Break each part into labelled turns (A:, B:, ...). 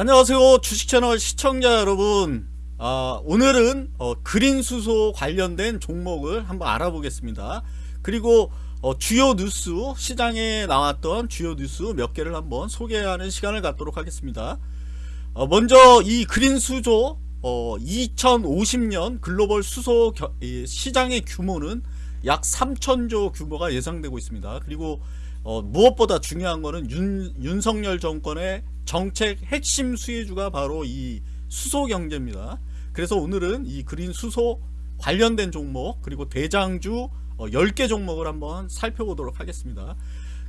A: 안녕하세요. 주식채널 시청자 여러분. 아, 오늘은 어, 그린수소 관련된 종목을 한번 알아보겠습니다. 그리고 어, 주요 뉴스 시장에 나왔던 주요 뉴스 몇 개를 한번 소개하는 시간을 갖도록 하겠습니다. 어, 먼저 이 그린수소 2050년 어, 글로벌 수소 겨, 시장의 규모는 약 3천조 규모가 예상되고 있습니다. 그리고 어, 무엇보다 중요한 것은 윤, 윤석열 정권의 정책 핵심 수혜주가 바로 이 수소 경제입니다. 그래서 오늘은 이 그린 수소 관련된 종목 그리고 대장주 어, 10개 종목을 한번 살펴보도록 하겠습니다.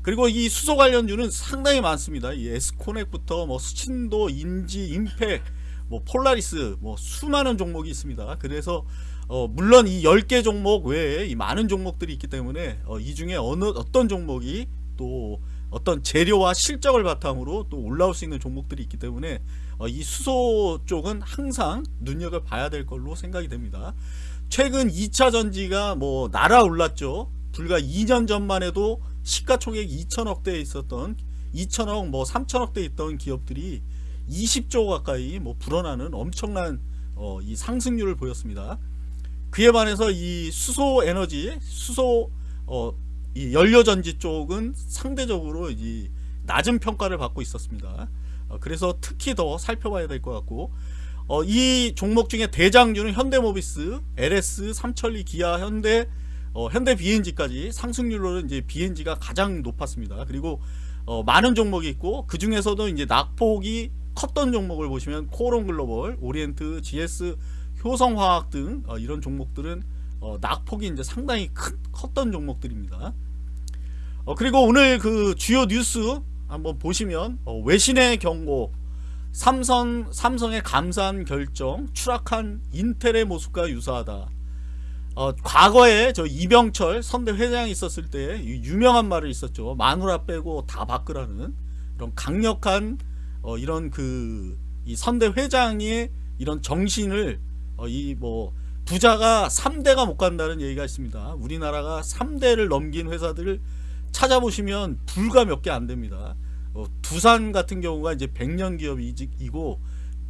A: 그리고 이 수소 관련주는 상당히 많습니다. 이 에스코넥부터 뭐 수친도, 인지, 임팩, 뭐 폴라리스 뭐 수많은 종목이 있습니다. 그래서 어 물론 이 10개 종목 외에 이 많은 종목들이 있기 때문에 어 이 중에 어느 어떤 종목이 또 어떤 재료와 실적을 바탕으로 또 올라올 수 있는 종목들이 있기 때문에 어, 이 수소 쪽은 항상 눈여겨봐야 될 걸로 생각이 됩니다. 최근 2차 전지가 뭐 날아올랐죠. 불과 2년 전만 해도 시가총액 2천억대에 있었던 2천억 뭐 3천억대 있던 기업들이 20조 가까이 뭐 불어나는 엄청난 어, 이 상승률을 보였습니다. 그에 반해서 이 수소 에너지 수소 어, 이 연료전지 쪽은 상대적으로 이 낮은 평가를 받고 있었습니다. 어, 그래서 특히 더 살펴봐야 될 것 같고 어, 이 종목 중에 대장주는 현대모비스, LS, 삼천리, 기아, 현대, 어, 현대 BNG까지 상승률로는 이제 BNG가 가장 높았습니다. 그리고 어, 많은 종목이 있고 그 중에서도 이제 낙폭이 컸던 종목을 보시면 코론 글로벌, 오리엔트, GS, 효성화학 등 어, 이런 종목들은 어, 낙폭이 이제 상당히 큰, 컸던 종목들입니다. 어, 그리고 오늘 그 주요 뉴스 한번 보시면 어, 외신의 경고 삼성, 삼성의 감산 결정 추락한 인텔의 모습과 유사하다 어, 과거에 저 이병철 선대 회장이 있었을 때 유명한 말을 있었죠 마누라 빼고 다 바꾸라는 이런 강력한 어, 이런 그 이 선대 회장의 이런 정신을 어, 이뭐 부자가 3대가 못 간다는 얘기가 있습니다 우리나라가 3대를 넘긴 회사들을 찾아보시면 불과 몇 개 안 됩니다. 어, 두산 같은 경우가 이제 100년 기업이고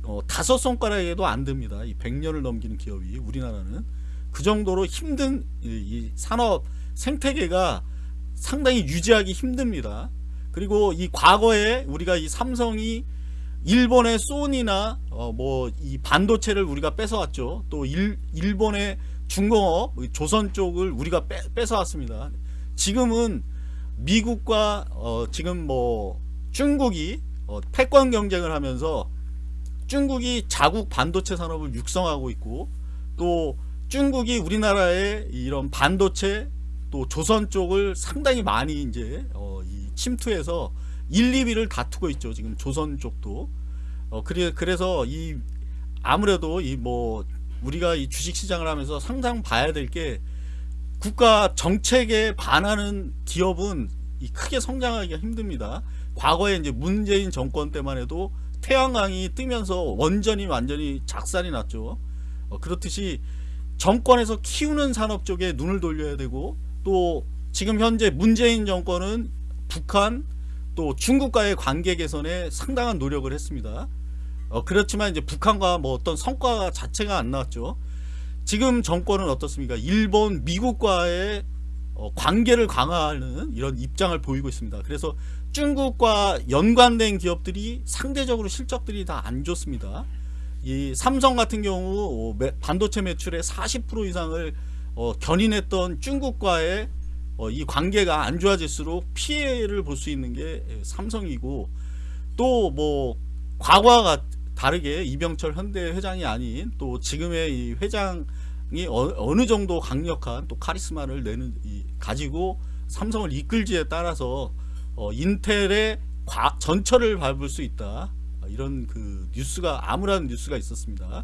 A: 어, 다섯 손가락에도 안 됩니다. 이 100년을 넘기는 기업이 우리나라는 그 정도로 힘든 이, 이 산업 생태계가 상당히 유지하기 힘듭니다. 그리고 이 과거에 우리가 이 삼성이 일본의 소니나 어 뭐 이 반도체를 우리가 뺏어왔죠. 또 일, 일본의 중공업 조선 쪽을 우리가 빼, 뺏어왔습니다. 지금은 미국과 어 지금 뭐 중국이 어 패권 경쟁을 하면서 중국이 자국 반도체 산업을 육성하고 있고 또 중국이 우리나라의 이런 반도체 또 조선 쪽을 상당히 많이 이제 어 침투해서 1, 2위를 다투고 있죠. 지금 조선 쪽도. 어 그래 그래서 이 아무래도 이 뭐 우리가 이 주식 시장을 하면서 상당 봐야 될 게 국가 정책에 반하는 기업은 크게 성장하기가 힘듭니다. 과거에 이제 문재인 정권 때만 해도 태양광이 뜨면서 원전이 완전히 작살이 났죠. 어, 그렇듯이 정권에서 키우는 산업 쪽에 눈을 돌려야 되고 또 지금 현재 문재인 정권은 북한 또 중국과의 관계 개선에 상당한 노력을 했습니다. 어, 그렇지만 이제 북한과 뭐 어떤 성과 자체가 안 나왔죠. 지금 정권은 어떻습니까? 일본, 미국과의 어, 관계를 강화하는 이런 입장을 보이고 있습니다. 그래서 중국과 연관된 기업들이 상대적으로 실적들이 다 안 좋습니다. 이 삼성 같은 경우 어, 반도체 매출의 40% 이상을 어, 견인했던 중국과의 어, 이 관계가 안 좋아질수록 피해를 볼 수 있는 게 삼성이고 또 뭐 과거와 다르게 이병철 현대 회장이 아닌 또 지금의 이 회장이 어, 느 정도 강력한 또 카리스마를 내는 이, 가지고 삼성을 이끌지에 따라서 어, 인텔의 과, 전철을 밟을 수 있다. 이런 그 뉴스가 암울한 뉴스가 있었습니다.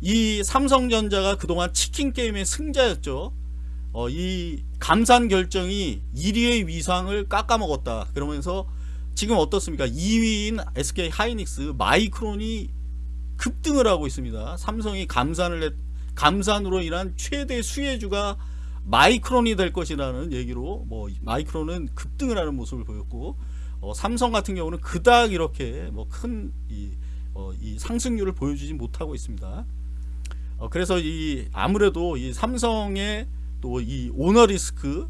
A: 이 삼성전자가 그동안 치킨 게임의 승자였죠 어, 이 감산 결정이 1위의 위상을 깎아먹었다. 그러면서 지금 어떻습니까? 2위인 SK 하이닉스 마이크론이 급등을 하고 있습니다. 삼성이 감산을 했, 감산으로 인한 최대 수혜주가 마이크론이 될 것이라는 얘기로 뭐 마이크론은 급등을 하는 모습을 보였고 어, 삼성 같은 경우는 그닥 이렇게 뭐 큰이 어, 이 상승률을 보여주지 못하고 있습니다. 어, 그래서 이 아무래도 이 삼성의 또 이 오너 리스크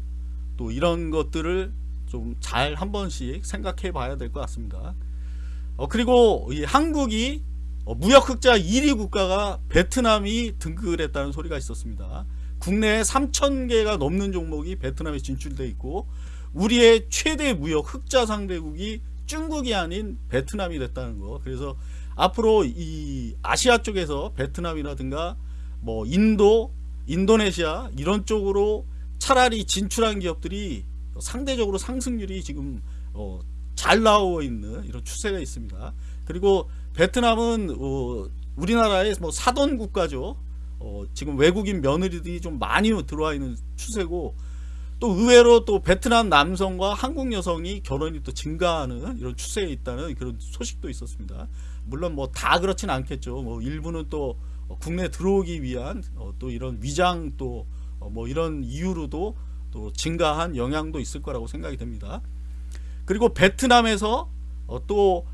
A: 또 이런 것들을 좀 잘 한 번씩 생각해 봐야 될 것 같습니다. 어, 그리고 이 한국이 어, 무역 흑자 1위 국가가 베트남이 등극을 했다는 소리가 있었습니다. 국내에 3,000개가 넘는 종목이 베트남에 진출돼 있고 우리의 최대 무역 흑자 상대국이 중국이 아닌 베트남이 됐다는 거. 그래서 앞으로 이 아시아 쪽에서 베트남이라든가 뭐 인도, 인도네시아 이런 쪽으로 차라리 진출한 기업들이 상대적으로 상승률이 지금 어, 잘 나오고 있는 이런 추세가 있습니다. 그리고 베트남은 어, 우리나라의 뭐 사돈 국가죠. 어, 지금 외국인 며느리들이 좀 많이 들어와 있는 추세고 또 의외로 또 베트남 남성과 한국 여성이 결혼이 또 증가하는 이런 추세에 있다는 그런 소식도 있었습니다. 물론 뭐 다 그렇진 않겠죠. 뭐 일부는 또 국내 들어오기 위한 어, 또 이런 위장 또 뭐 이런 이유로도 또 증가한 영향도 있을 거라고 생각이 됩니다. 그리고 베트남에서 어, 또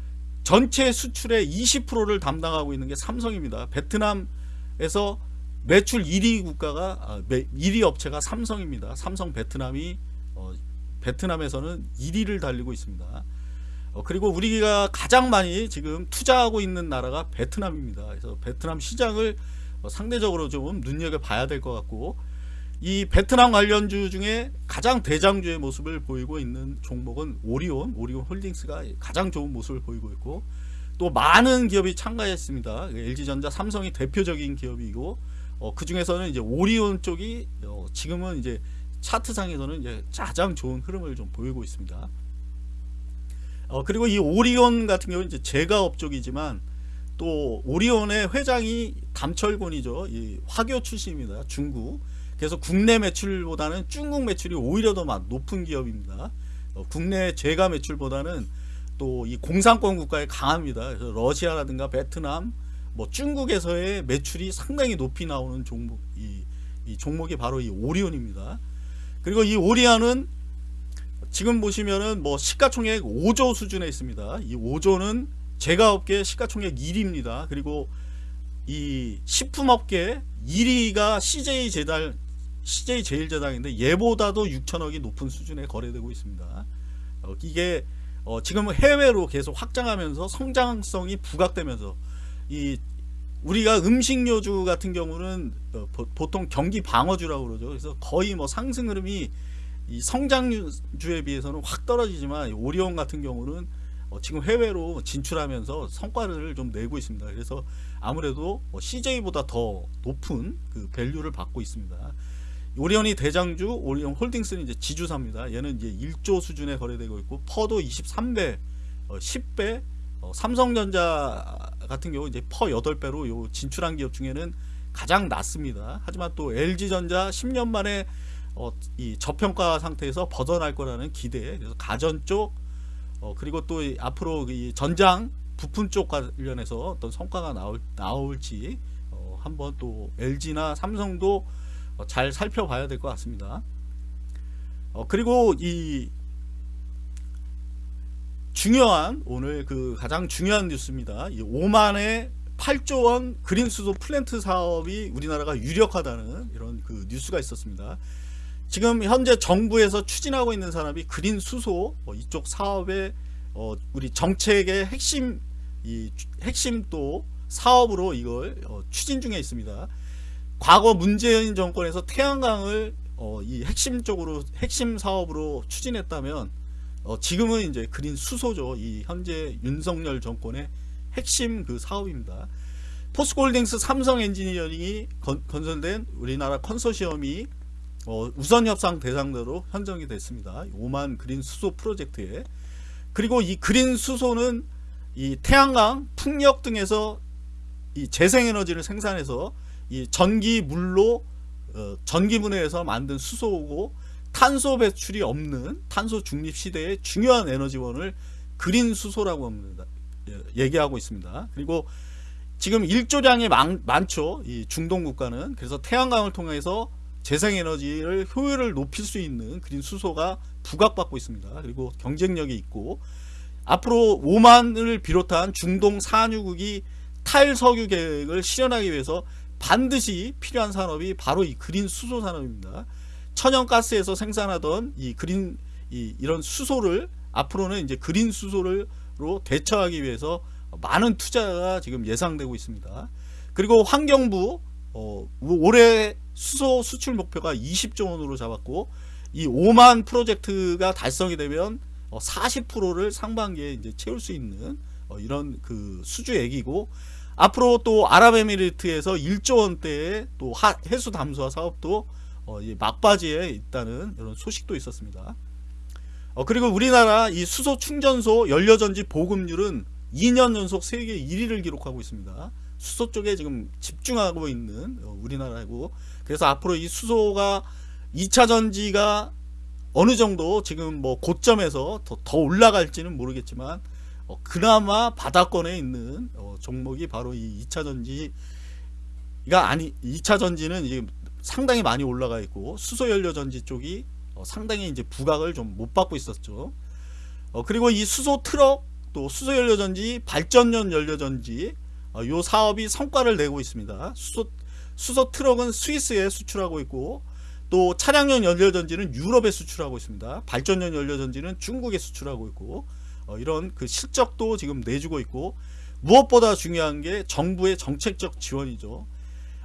A: 전체 수출의 20%를 담당하고 있는 게 삼성입니다. 베트남에서 매출 1위 국가가 1위 업체가 삼성입니다. 삼성 베트남이 어, 베트남에서는 1위를 달리고 있습니다. 어, 그리고 우리가 가장 많이 지금 투자하고 있는 나라가 베트남입니다. 그래서 베트남 시장을 어, 상대적으로 좀 눈여겨 봐야 될 것 같고 이 베트남 관련주 중에 가장 대장주의 모습을 보이고 있는 종목은 오리온, 오리온 홀딩스가 가장 좋은 모습을 보이고 있고 또 많은 기업이 참가했습니다. LG전자, 삼성이 대표적인 기업이고 어, 그 중에서는 이제 오리온 쪽이 어, 지금은 이제 차트상에서는 이제 가장 좋은 흐름을 좀 보이고 있습니다. 어, 그리고 이 오리온 같은 경우는 이제 제가업 쪽이지만 또 오리온의 회장이 담철곤이죠. 이 화교 출신입니다. 중국. 그래서 국내 매출보다는 중국 매출이 오히려 더 높은 기업입니다. 어, 국내 제가 매출보다는 또 이 공산권 국가에 강합니다. 그래서 러시아라든가 베트남, 뭐 중국에서의 매출이 상당히 높이 나오는 종목, 이, 이 종목이 바로 이 오리온입니다. 그리고 이 오리온은 지금 보시면은 뭐 시가총액 5조 수준에 있습니다. 이 5조는 제가업계 시가총액 1위입니다. 그리고 이 식품업계 1위가 CJ 제달 CJ 제일제당인데 얘보다도 6천억이 높은 수준에 거래되고 있습니다. 어, 이게 어, 지금 해외로 계속 확장하면서 성장성이 부각되면서 이 우리가 음식료주 같은 경우는 어, 보통 경기 방어주라고 그러죠. 그래서 거의 뭐 상승 흐름이 이 성장주에 비해서는 확 떨어지지만 오리온 같은 경우는 어, 지금 해외로 진출하면서 성과를 좀 내고 있습니다. 그래서 아무래도 뭐 CJ보다 더 높은 그 value를 받고 있습니다. 오리온이 대장주, 오리온 홀딩스는 이제 지주사입니다. 얘는 이제 1조 수준에 거래되고 있고 PER도 23배, 어, 10배, 어, 삼성전자 같은 경우 이제 PER 8배로 요 진출한 기업 중에는 가장 낮습니다. 하지만 또 LG전자 10년 만에 어, 이 저평가 상태에서 벗어날 거라는 기대. 그래서 가전 쪽 어, 그리고 또 앞으로 이 전장 부품 쪽 관련해서 어떤 성과가 나올 나올지 어, 한번 또 LG나 삼성도 어, 잘 살펴봐야 될 것 같습니다. 어, 그리고 이 중요한 오늘 그 가장 중요한 뉴스입니다. 이 오만의 8조 원 그린 수소 플랜트 사업이 우리나라가 유력하다는 이런 그 뉴스가 있었습니다. 지금 현재 정부에서 추진하고 있는 산업이 그린 수소 어, 이쪽 사업의 어, 우리 정책의 핵심 이 핵심 또 사업으로 이걸 어, 추진 중에 있습니다. 과거 문재인 정권에서 태양광을 어, 이 핵심적으로 핵심 사업으로 추진했다면 어, 지금은 이제 그린 수소죠. 이 현재 윤석열 정권의 핵심 그 사업입니다. 포스코홀딩스 삼성 엔지니어링이 건, 건설된 우리나라 컨소시엄이 어, 우선 협상 대상자로 선정이 됐습니다. 오만 그린 수소 프로젝트에 그리고 이 그린 수소는 이 태양광, 풍력 등에서 이 재생에너지를 생산해서 이 전기 물로 어, 전기 분해해서 만든 수소고 탄소 배출이 없는 탄소 중립 시대의 중요한 에너지원을 그린 수소라고 합니다. 예, 얘기하고 있습니다. 그리고 지금 일조량이 많, 많죠. 이 중동 국가는 그래서 태양광을 통해서 재생에너지를 효율을 높일 수 있는 그린 수소가 부각받고 있습니다. 그리고 경쟁력이 있고 앞으로 오만을 비롯한 중동 산유국이 탈석유 계획을 실현하기 위해서 반드시 필요한 산업이 바로 이 그린 수소 산업입니다. 천연가스에서 생산하던 이 그린 이, 이런 수소를 앞으로는 이제 그린 수소로 대처하기 위해서 많은 투자가 지금 예상되고 있습니다. 그리고 환경부 어, 올해 수소 수출 목표가 20조 원으로 잡았고 이 5만 프로젝트가 달성이 되면 40%를 상반기에 이제 채울 수 있는 어, 이런 그 수주액이고 앞으로 또 아랍에미리트에서 1조 원대의 또 해수 담수화 사업도 어, 막바지에 있다는 이런 소식도 있었습니다. 어, 그리고 우리나라 이 수소 충전소 연료전지 보급률은 2년 연속 세계 1위를 기록하고 있습니다. 수소 쪽에 지금 집중하고 있는 어, 우리나라고 그래서 앞으로 이 수소가 2차 전지가 어느 정도 지금 뭐 고점에서 더, 더 올라갈지는 모르겠지만 어, 그나마 바닥권에 있는 어, 종목이 바로 이 2차 전지가 아니 2차 전지는 이제 상당히 많이 올라가 있고 수소 연료 전지 쪽이 어, 상당히 이제 부각을 좀 못 받고 있었죠. 어, 그리고 이 수소 트럭 또 수소 연료 전지 발전용 연료 전지 어, 요 사업이 성과를 내고 있습니다. 수소 수소 트럭은 스위스에 수출하고 있고 또 차량용 연료전지는 유럽에 수출하고 있습니다. 발전용 연료전지는 중국에 수출하고 있고 어, 이런 그 실적도 지금 내주고 있고 무엇보다 중요한 게 정부의 정책적 지원이죠.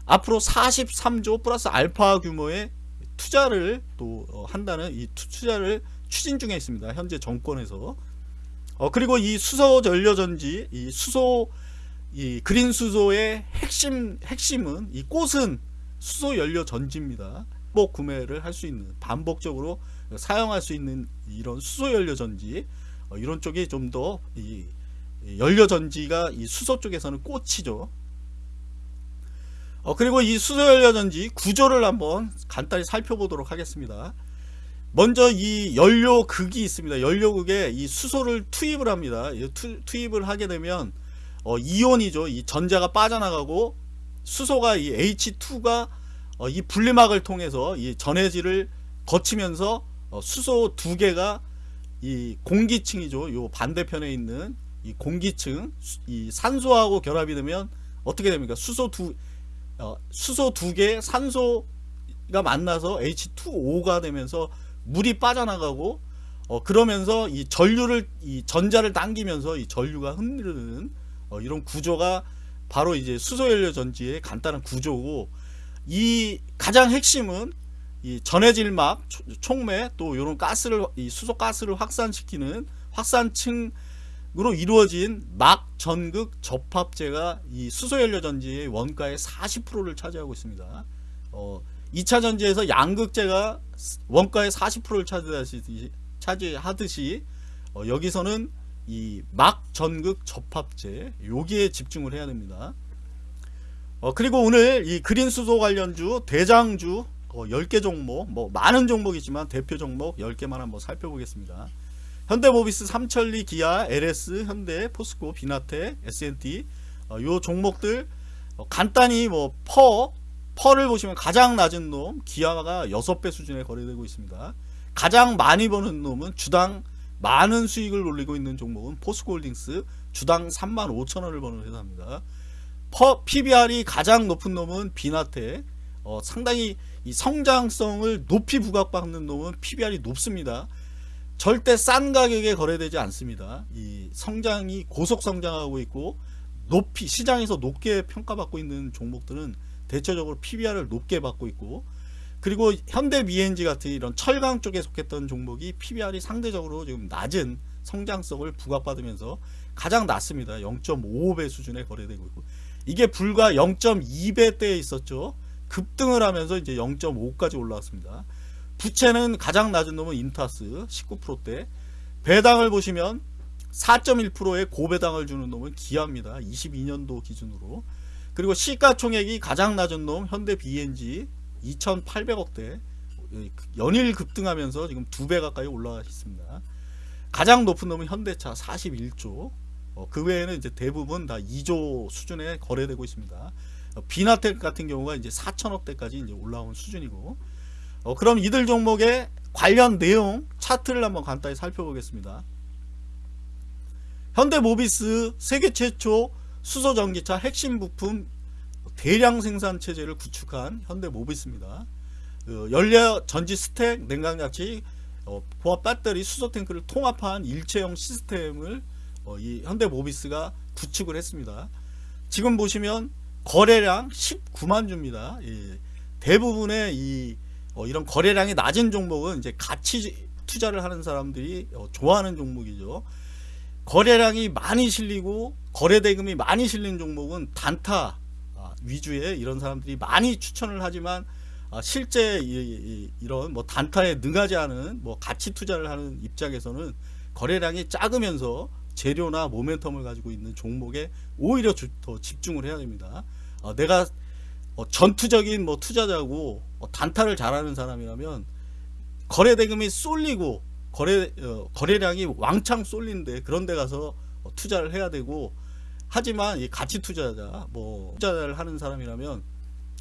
A: 앞으로 43조 플러스 알파 규모의 투자를 또 어, 한다는 이 투자를 추진 중에 있습니다. 현재 정권에서 어, 그리고 이 수소 연료전지 이 수소 이 그린 수소의 핵심 핵심은 이 꽃은 수소 연료 전지입니다. 반복 구매를 할 수 있는 반복적으로 사용할 수 있는 이런 수소 연료 전지 어, 이런 쪽이 좀더 연료 전지가 이 수소 쪽에서는 꽃이죠. 어, 그리고 이 수소 연료 전지 구조를 한번 간단히 살펴보도록 하겠습니다. 먼저 이 연료극이 있습니다. 연료극에 이 수소를 투입을 합니다. 투, 투입을 하게 되면 어, 이온이죠. 이 전자가 빠져나가고 수소가 이 H2가 어, 이 분리막을 통해서 이 전해질을 거치면서 어, 수소 두 개가 이 공기층이죠. 요 반대편에 있는 이 공기층 이 산소하고 결합이 되면 어떻게 됩니까? 수소 두 어, 수소 두 개 산소가 만나서 H2O가 되면서 물이 빠져나가고 어, 그러면서 이 전류를 이 전자를 당기면서 이 전류가 흔들리는 어, 이런 구조가 바로 이제 수소연료 전지의 간단한 구조고 이 가장 핵심은 이 전해질막 촉매 또 이런 가스를 이 수소 가스를 확산시키는 확산층으로 이루어진 막 전극 접합제가 이 수소 연료 전지의 원가의 40%를 차지하고 있습니다. 어, 2차 전지에서 양극재가 원가의 40%를 차지하듯이, 차지하듯이 어, 여기서는 이 막 전극 접합제 여기에 집중을 해야 됩니다. 어, 그리고 오늘 이 그린 수소 관련주 대장주 어, 10개 종목 뭐 많은 종목이지만 대표 종목 10개만 한번 살펴보겠습니다. 현대모비스, 삼천리, 기아, LS, 현대, 포스코, 비나테, S&T 어, 요 종목들 어, 간단히 뭐 퍼, 퍼를 보시면 가장 낮은 놈 기아가 6배 수준에 거래되고 있습니다. 가장 많이 버는 놈은 주당 많은 수익을 올리고 있는 종목은 포스코홀딩스 주당 3만 5천원을 버는 회사입니다. PBR이 가장 높은 놈은 비나테 어, 상당히 이 성장성을 높이 부각받는 놈은 PBR이 높습니다. 절대 싼 가격에 거래되지 않습니다. 이 성장이 고속 성장하고 있고 높이 시장에서 높게 평가받고 있는 종목들은 대체적으로 PBR을 높게 받고 있고 그리고 현대 BNG 같은 이런 철강 쪽에 속했던 종목이 PBR이 상대적으로 지금 낮은 성장성을 부각받으면서 가장 낮습니다. 0.55배 수준에 거래되고 있고 이게 불과 0.2배 대에 있었죠. 급등을 하면서 이제 0.5까지 올라왔습니다. 부채는 가장 낮은 놈은 인타스 19%대 배당을 보시면 4.1%의 고배당을 주는 놈은 기아입니다. 22년도 기준으로 그리고 시가총액이 가장 낮은 놈 현대 BNG 2,800억대 연일 급등하면서 지금 두 배 가까이 올라와 있습니다. 가장 높은 놈은 현대차 41조 어, 그 외에는 이제 대부분 다 2조 수준에 거래되고 있습니다. 어, 비나텍 같은 경우가 이제 4천억대까지 이제 올라온 수준이고 어, 그럼 이들 종목의 관련 내용 차트를 한번 간단히 살펴보겠습니다. 현대모비스 세계 최초 수소 전기차 핵심 부품 대량 생산 체제를 구축한 현대 모비스입니다. 그 연료 전지 스택 냉각 장치 어, 보합 배터리 수소 탱크를 통합한 일체형 시스템을 어, 이 현대 모비스가 구축을 했습니다. 지금 보시면 거래량 19만 주입니다. 예, 대부분의 이 어, 이런 거래량이 낮은 종목은 이제 가치 투자를 하는 사람들이 어, 좋아하는 종목이죠. 거래량이 많이 실리고 거래 대금이 많이 실린 종목은 단타 아, 위주의 이런 사람들이 많이 추천을 하지만 아, 실제 이, 런뭐 단타에 능하지 않은 뭐 가치 투자를 하는 입장에서는 거래량이 작으면서 재료나 모멘텀을 가지고 있는 종목에 오히려 주, 더 집중을 해야 됩니다. 어, 내가 어, 전투적인 뭐 투자자고 어, 단타를 잘하는 사람이라면 거래 대금이 쏠리고 거래 어, 거래량이 왕창 쏠린데 그런 데 가서 어, 투자를 해야 되고 하지만 이 가치 투자자 뭐 투자를 하는 사람이라면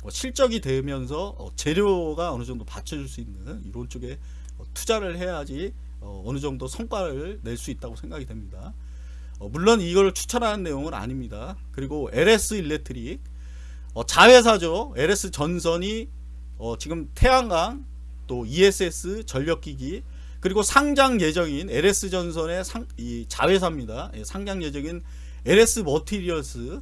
A: 어, 실적이 되면서 어, 재료가 어느 정도 받쳐줄 수 있는 이런 쪽에 어, 투자를 해야지 어, 어느 정도 성과를 낼 수 있다고 생각이 됩니다. 어, 물론 이걸 추천하는 내용은 아닙니다. 그리고 LS 일렉트릭 어, 자회사죠. LS 전선이 어, 지금 태양광 또 ESS 전력기기 그리고 상장 예정인 LS 전선의 상, 이 자회사입니다. 예, 상장 예정인 LS 머티리얼스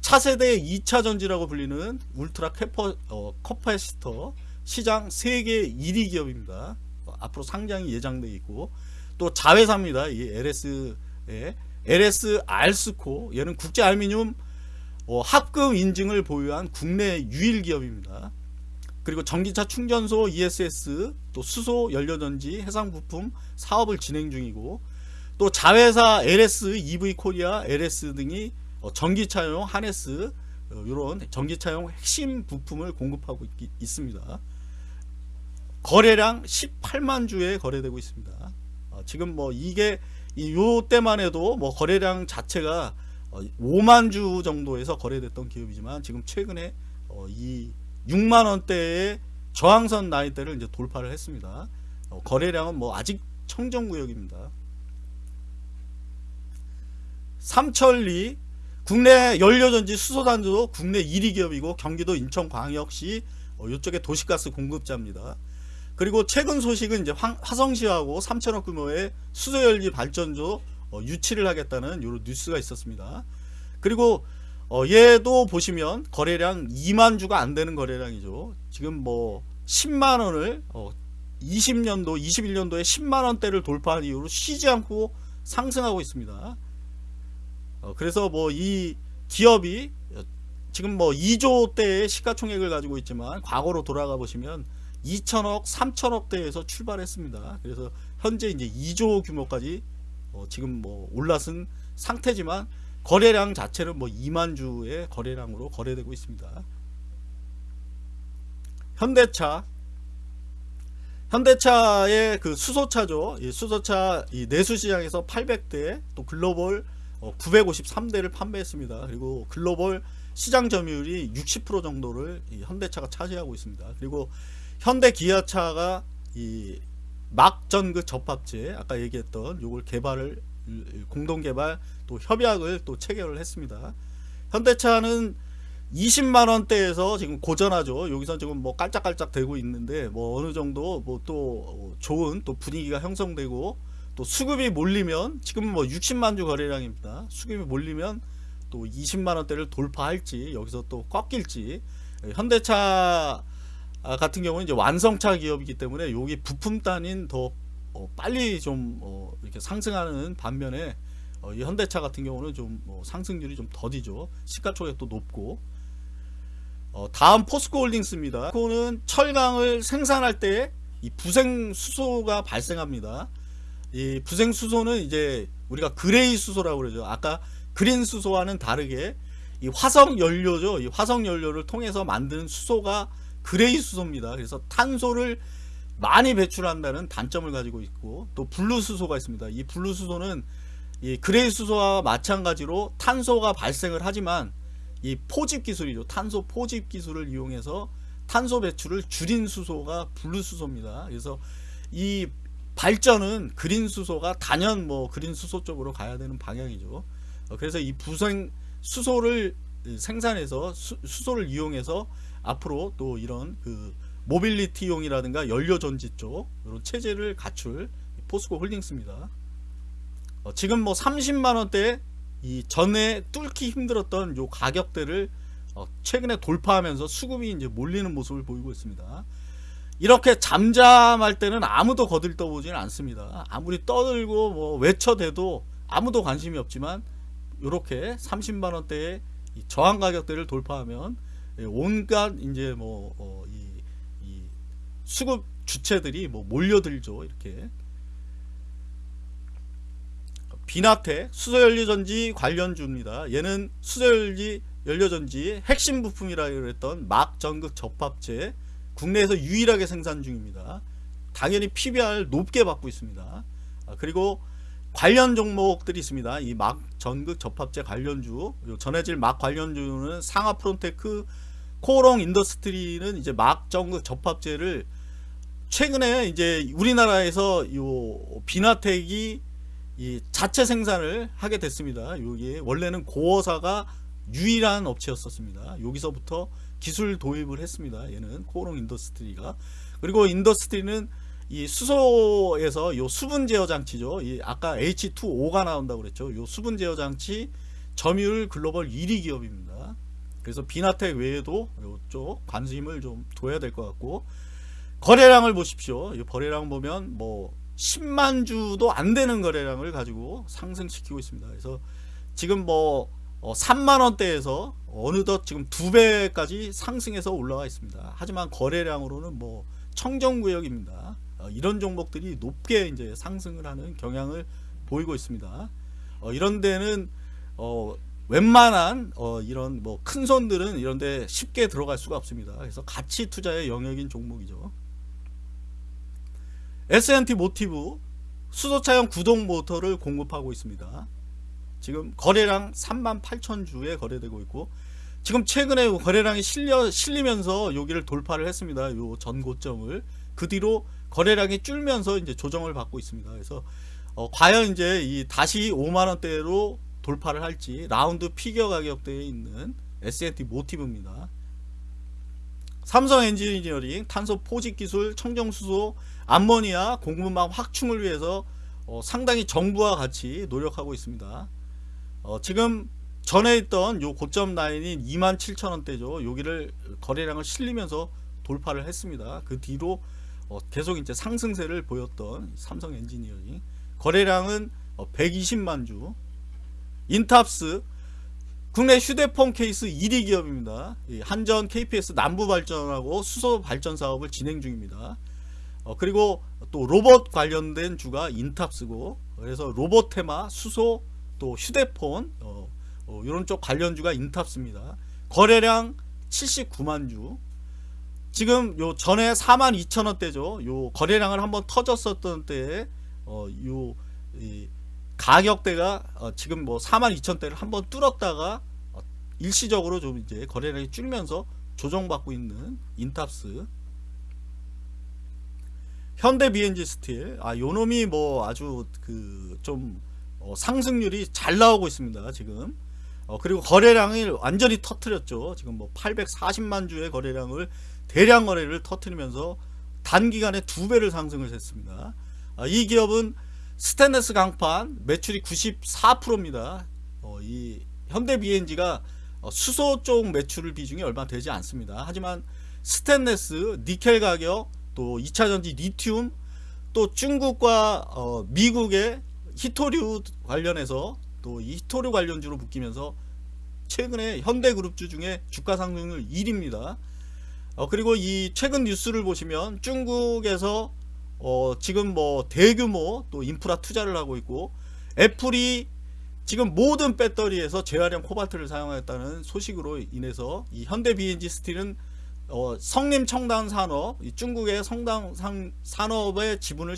A: 차세대 2차 전지라고 불리는 ultra capa, 어, capacitor 시장 세계 1위 기업입니다. 어, 앞으로 상장이 예정돼 있고 또 자회사입니다. 이 LS의 LS 알스코 얘는 국제 알미늄 어, 합금 인증을 보유한 국내 유일 기업입니다. 그리고 전기차 충전소 ESS 또 수소 연료전지 해상 부품 사업을 진행 중이고 또 자회사 LS EV 코리아 LS 등이 어, 전기차용 하네스 이런 어, 전기차용 핵심 부품을 공급하고 있, 있습니다. 거래량 18만 주에 거래되고 있습니다. 어, 지금 뭐 이게 요 때만 해도 뭐 거래량 자체가 5만 어, 주 정도에서 거래됐던 기업이지만 지금 최근에 어, 이 6만 원대의 저항선 나이대를 이제 돌파를 했습니다. 어, 거래량은 뭐 아직 청정 구역입니다. 삼천리 국내 연료전지 수소단도 국내 1위 기업이고 경기도 인천광역시 이쪽에 도시가스 공급자입니다. 그리고 최근 소식은 이제 화성시하고 3천억 규모의 수소열기 발전소 어, 유치를 하겠다는 이런 뉴스가 있었습니다. 그리고 어, 얘도 보시면 거래량 2만 주가 안 되는 거래량이죠. 지금 뭐 10만 원을 어, 20년도, 21년도에 10만 원대를 돌파한 이후로 쉬지 않고 상승하고 있습니다. 어, 그래서 뭐 이 기업이 지금 뭐 2조 대의 시가총액을 가지고 있지만 과거로 돌아가 보시면 2천억, 3천억 대에서 출발했습니다. 그래서 현재 이제 2조 규모까지 어 지금 뭐 올라선 상태지만 거래량 자체는 뭐 2만 주의 거래량으로 거래되고 있습니다. 현대차 현대차의 그 수소차죠. 이 수소차 이 내수 시장에서 800대 또 글로벌 953대를 어, 판매했습니다. 그리고 글로벌 시장 점유율이 60% 정도를 현대차가 차지하고 있습니다. 그리고 현대 기아차가 이 막전그 접합체 아까 얘기했던 요걸 개발을 공동 개발 또 협약을 또 체결을 했습니다. 현대차는 20만 원대에서 지금 고전하죠. 여기서 지금 뭐 깔짝깔짝 되고 있는데 뭐 어느 정도 뭐 또 좋은 또 분위기가 형성되고 또 수급이 몰리면 지금 뭐 60만 주 거래량입니다. 수급이 몰리면 또 20만 원대를 돌파할지 여기서 또 꺾일지 현대차 아, 같은 경우는 이제 완성차 기업이기 때문에 여기 부품 단인 더 어, 빨리 좀 어, 이렇게 상승하는 반면에 어, 이 현대차 같은 경우는 좀뭐 상승률이 좀 더디죠. 시가총액도 높고 어, 다음 포스코홀딩스입니다. 포스코는 철강을 생산할 때 이 부생 수소가 발생합니다. 이 부생 수소는 이제 우리가 그레이 수소라고 그러죠. 아까 그린 수소와는 다르게 이 화석 연료죠. 이 화석 연료를 통해서 만드는 수소가 그레이 수소입니다. 그래서 탄소를 많이 배출한다는 단점을 가지고 있고 또 블루 수소가 있습니다. 이 블루 수소는 이 그레이 수소와 마찬가지로 탄소가 발생을 하지만 이 포집 기술이죠. 탄소 포집 기술을 이용해서 탄소 배출을 줄인 수소가 블루 수소입니다. 그래서 이 발전은 그린 수소가 단연 뭐 그린 수소 쪽으로 가야 되는 방향이죠. 어, 그래서 이 부생 수소를 생산해서 수, 수소를 이용해서 앞으로 또 이런 그 모빌리티용이라든가 연료 전지 쪽 이런 체제를 갖출 포스코 홀딩스입니다. 어, 지금 뭐 30만 원대 이 전에 뚫기 힘들었던 요 가격대를 어, 최근에 돌파하면서 수급이 이제 몰리는 모습을 보이고 있습니다. 이렇게 잠잠할 때는 아무도 거들떠 보지는 않습니다. 아무리 떠들고 뭐 외쳐대도 아무도 관심이 없지만 이렇게 30만 원대의 저항 가격대를 돌파하면 예, 온갖 이제 뭐 어, 이, 이 수급 주체들이 뭐 몰려들죠 이렇게 비나텍 수소연료전지 관련주입니다. 얘는 수소연료 연료전지 핵심 부품이라 그랬던 막 전극 접합체 국내에서 유일하게 생산 중입니다. 당연히 PBR 높게 받고 있습니다. 아, 그리고 관련 종목들이 있습니다. 이 막 전극 접합체 관련주, 전해질 막 관련주는 상아프론테크, 코오롱 인더스트리는 이제 막 전극 접합체를 최근에 이제 우리나라에서 요 비나텍이 이 자체 생산을 하게 됐습니다. 여기 원래는 고어사가 유일한 업체였었습니다. 여기서부터 기술 도입을 했습니다. 얘는 코오롱 인더스트리가 그리고 인더스트리는 이 수소에서 요 수분 제어 장치죠. 이 아까 H2O가 나온다고 그랬죠. 요 수분 제어 장치 점유율 글로벌 1위 기업입니다. 그래서 비나텍 외에도 이쪽 관심을 좀 둬야 될 것 같고 거래량을 보십시오. 이 거래량 보면 뭐 10만 주도 안 되는 거래량을 가지고 상승시키고 있습니다. 그래서 지금 뭐 3만 어, 원대에서 어느덧 지금 두 배까지 상승해서 올라와 있습니다. 하지만 거래량으로는 뭐 청정구역입니다. 어, 이런 종목들이 높게 이제 상승을 하는 경향을 보이고 있습니다. 어, 이런 데는 어, 웬만한 어, 이런 뭐 큰 손들은 이런 데 쉽게 들어갈 수가 없습니다. 그래서 가치 투자의 영역인 종목이죠. S&T 모티브 수소차용 구동 모터를 공급하고 있습니다. 지금 거래량 3만 8천 주에 거래되고 있고 지금 최근에 거래량이 실려 실리면서 여기를 돌파를 했습니다. 요 전고점을 그 뒤로 거래량이 줄면서 이제 조정을 받고 있습니다. 그래서 어, 과연 이제 이 다시 5만 원대로 돌파를 할지 라운드 피겨 가격대에 있는 S&T 모티브입니다. 삼성 엔지니어링 탄소 포집 기술 청정수소 암모니아 공급망 확충을 위해서 어, 상당히 정부와 같이 노력하고 있습니다. 어, 지금 전에 있던 요 고점 라인인 27,000원대죠. 여기를 거래량을 실리면서 돌파를 했습니다. 그 뒤로 어, 계속 이제 상승세를 보였던 삼성 엔지니어링 거래량은 어, 120만 주 인탑스 국내 휴대폰 케이스 1위 기업입니다. 한전 KPS 남부 발전하고 수소 발전 사업을 진행 중입니다. 어, 그리고 또 로봇 관련된 주가 인탑스고 그래서 로봇 테마 수소 또 휴대폰 어, 어, 이런 쪽 관련주가 인탑스입니다. 거래량 79만 주 지금 요 전에 4만 2천 원대죠. 요 거래량을 한번 터졌었던 때에 어, 요 가격대가 어, 지금 뭐 4만 2천 대를 한번 뚫었다가 어, 일시적으로 좀 이제 거래량이 줄면서 조정받고 있는 인탑스 현대 비앤지스틸 아 요 놈이 뭐 아주 그 좀 어, 상승률이 잘 나오고 있습니다 지금. 어, 그리고 거래량을 완전히 터트렸죠. 지금 뭐 840만 주의 거래량을 대량 거래를 터트리면서 단기간에 두 배를 상승을 했습니다. 아, 이 기업은 스테인레스 강판 매출이 94%입니다. 어, 이 현대 BNG가 어, 수소 쪽 매출 비중이 얼마 되지 않습니다. 하지만 스테인레스 니켈 가격 또 2차전지 리튬 또 중국과 어, 미국의 희토류 관련해서 또 이 희토류 관련주로 묶이면서 최근에 현대그룹주 중에 주가 상승률 1위입니다. 어, 그리고 이 최근 뉴스를 보시면 중국에서 어, 지금 뭐 대규모 또 인프라 투자를 하고 있고 애플이 지금 모든 배터리에서 재활용 코발트를 사용하였다는 소식으로 인해서 이 현대 BNG 스틸은 어, 성림 청당 산업 중국의 성당 산업의 지분을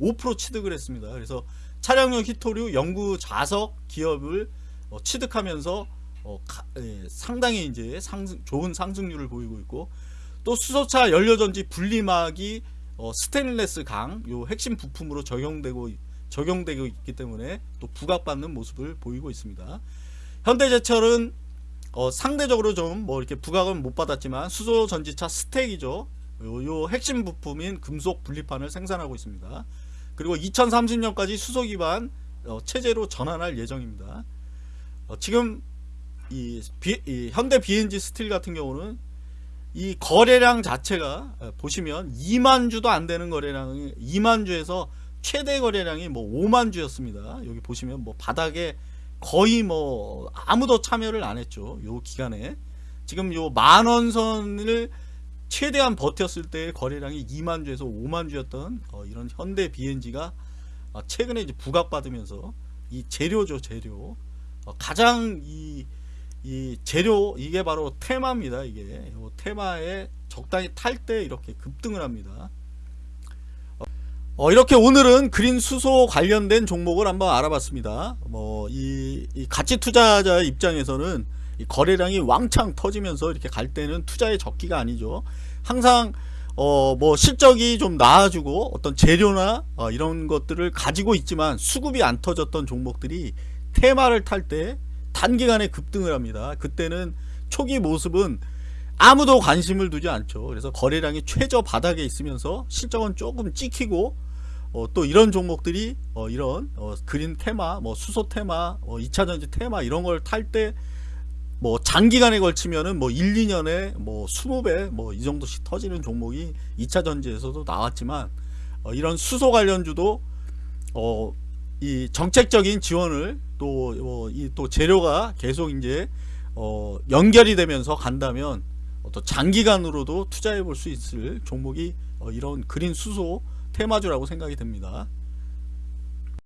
A: 16.5% 취득을 했습니다. 그래서 차량용 히토류 연구 자석 기업을 어, 취득하면서 어, 가, 예, 상당히 이제 상승, 좋은 상승률을 보이고 있고 또 수소차 연료전지 분리막이 어, 스테인레스 강 요 핵심 부품으로 적용되고 적용되고 있기 때문에 또 부각받는 모습을 보이고 있습니다. 현대제철은 어, 상대적으로 좀 뭐 이렇게 부각은 못 받았지만 수소 전지차 스택이죠. 요, 요 핵심 부품인 금속 분리판을 생산하고 있습니다. 그리고 2030년까지 수소 기반 어, 체제로 전환할 예정입니다. 어, 지금 이, 비, 이 현대 BNG 스틸 같은 경우는 이 거래량 자체가 어, 보시면 2만 주도 안 되는 거래량이 2만 주에서 최대 거래량이 뭐 5만 주였습니다. 여기 보시면 뭐 바닥에 거의 뭐 아무도 참여를 안 했죠. 요 기간에 지금 요 만원 선을 최대한 버텼을 때 거래량이 2만 주에서 5만 주였던 어, 이런 현대 BNG가 어, 최근에 이제 부각받으면서 이 재료죠 재료. 어, 가장 이, 이 재료 이게 바로 테마입니다 이게. 요 테마에 적당히 탈 때 이렇게 급등을 합니다. 어, 이렇게 오늘은 그린 수소 관련된 종목을 한번 알아봤습니다. 뭐, 이, 이 가치 투자자 입장에서는 이 거래량이 왕창 터지면서 이렇게 갈 때는 투자의 적기가 아니죠. 항상, 어, 뭐, 실적이 좀 나아지고 어떤 재료나 어, 이런 것들을 가지고 있지만 수급이 안 터졌던 종목들이 테마를 탈 때 단기간에 급등을 합니다. 그때는 초기 모습은 아무도 관심을 두지 않죠. 그래서 거래량이 최저 바닥에 있으면서 실적은 조금 찍히고 어, 또 이런 종목들이 어, 이런 어, 그린 테마, 뭐 수소 테마, 어, 2차전지 테마 이런 걸 탈 때 뭐 장기간에 걸치면은 뭐 1, 2년에 뭐 20배 뭐 이 정도씩 터지는 종목이 2차 전지에서도 나왔지만 어, 이런 수소 관련주도 어, 이 정책적인 지원을 또이또 재료가 계속 이제 어, 연결이 되면서 간다면 또 장기간으로도 투자해 볼 수 있을 종목이 어, 이런 그린 수소 테마주라고 생각이 됩니다.